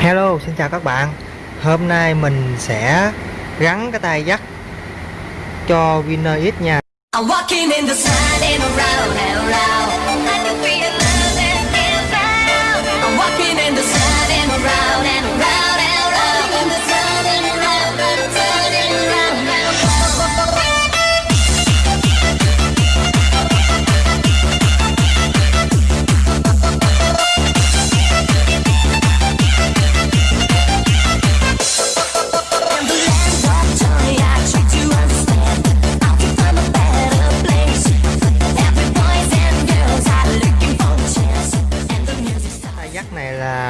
Hello, xin chào các bạn. Hôm nay mình sẽ gắn cái tay dắt cho Winner X nha.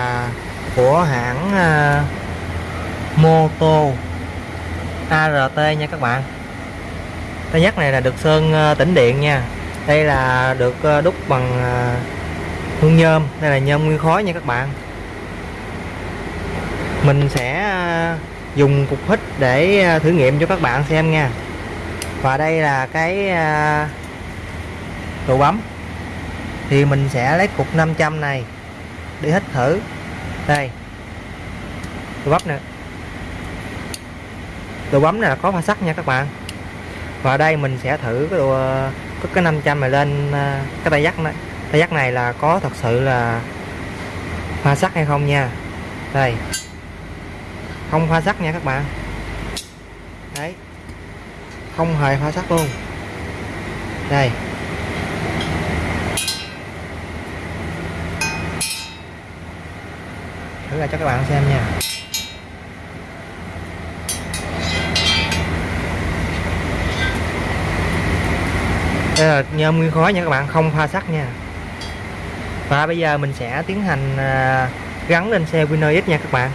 Là của hãng uh, Moto ART nha các bạn. Tay nhất này là được sơn uh, tĩnh điện nha. Đây là được uh, đúc bằng uh, hương nhôm. Đây là nhôm nguyên khối nha các bạn. Mình sẽ uh, dùng cục hít để uh, thử nghiệm cho các bạn xem nha. Và đây là cái uh, đồ bấm. Thì mình sẽ lấy cục 500 này Để hít thử. Đây. Đồ bấm nè. Đồ bấm này là có pha sắt nha các bạn. Và đây mình sẽ thử cái đồ có cái 500 này lên à, cái tay dắt này. Tay dắt này là có thật sự là pha sắt hay không nha. Đây. Không pha sắt nha các bạn. Đấy. Không hề pha sắt luôn. Đây. Thử ra cho các bạn xem nha. Đây là nhôm nguyên khối nha các bạn, không pha sắt nha. Và bây giờ mình sẽ tiến hành à, gắn lên xe Winner X nha các bạn.